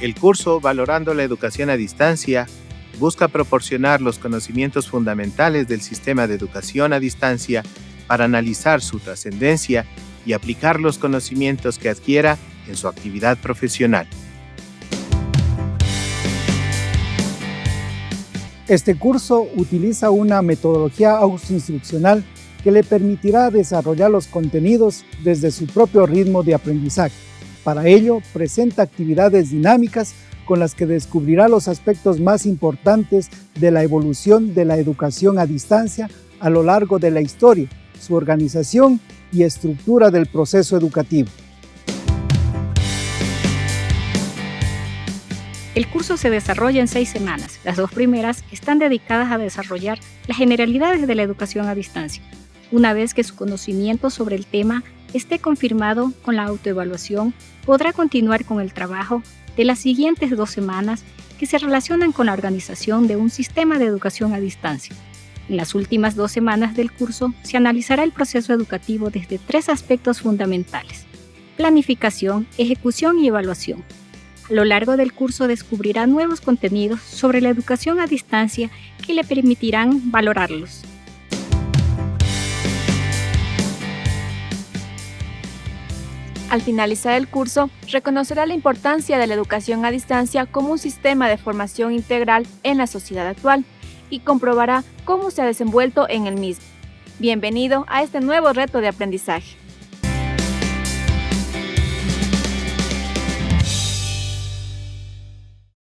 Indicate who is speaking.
Speaker 1: El curso Valorando la Educación a Distancia busca proporcionar los conocimientos fundamentales del sistema de educación a distancia para analizar su trascendencia y aplicar los conocimientos que adquiera en su actividad profesional.
Speaker 2: Este curso utiliza una metodología autoinstruccional que le permitirá desarrollar los contenidos desde su propio ritmo de aprendizaje. Para ello, presenta actividades dinámicas con las que descubrirá los aspectos más importantes de la evolución de la educación a distancia a lo largo de la historia, su organización y estructura del proceso educativo.
Speaker 3: El curso se desarrolla en seis semanas. Las dos primeras están dedicadas a desarrollar las generalidades de la educación a distancia. Una vez que su conocimiento sobre el tema esté confirmado con la autoevaluación, podrá continuar con el trabajo de las siguientes dos semanas que se relacionan con la organización de un sistema de educación a distancia. En las últimas dos semanas del curso se analizará el proceso educativo desde tres aspectos fundamentales, planificación, ejecución y evaluación. A lo largo del curso descubrirá nuevos contenidos sobre la educación a distancia que le permitirán valorarlos.
Speaker 4: Al finalizar el curso, reconocerá la importancia de la educación a distancia como un sistema de formación integral en la sociedad actual y comprobará cómo se ha desenvuelto en el mismo. Bienvenido a este nuevo reto de aprendizaje.